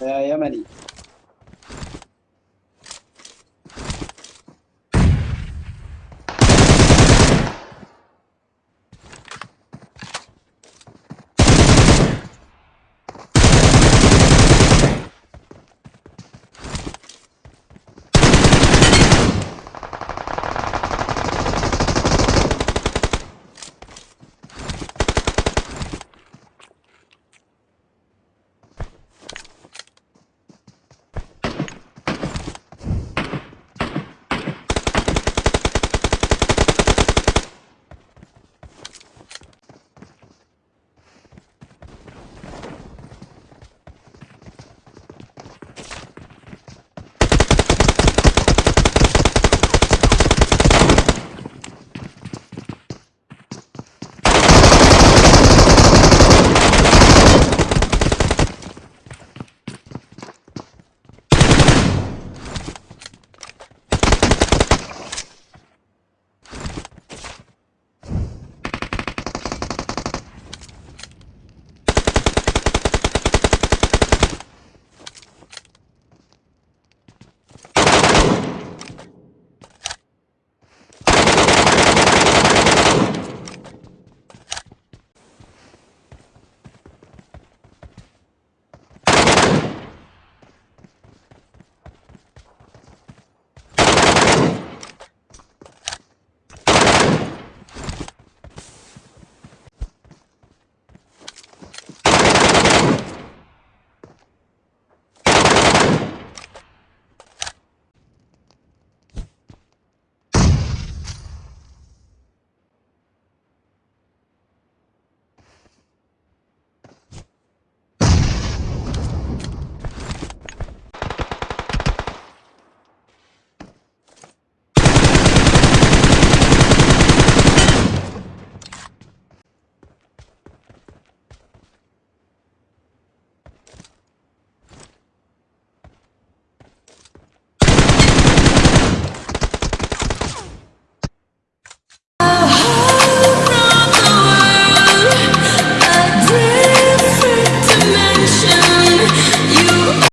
さよう。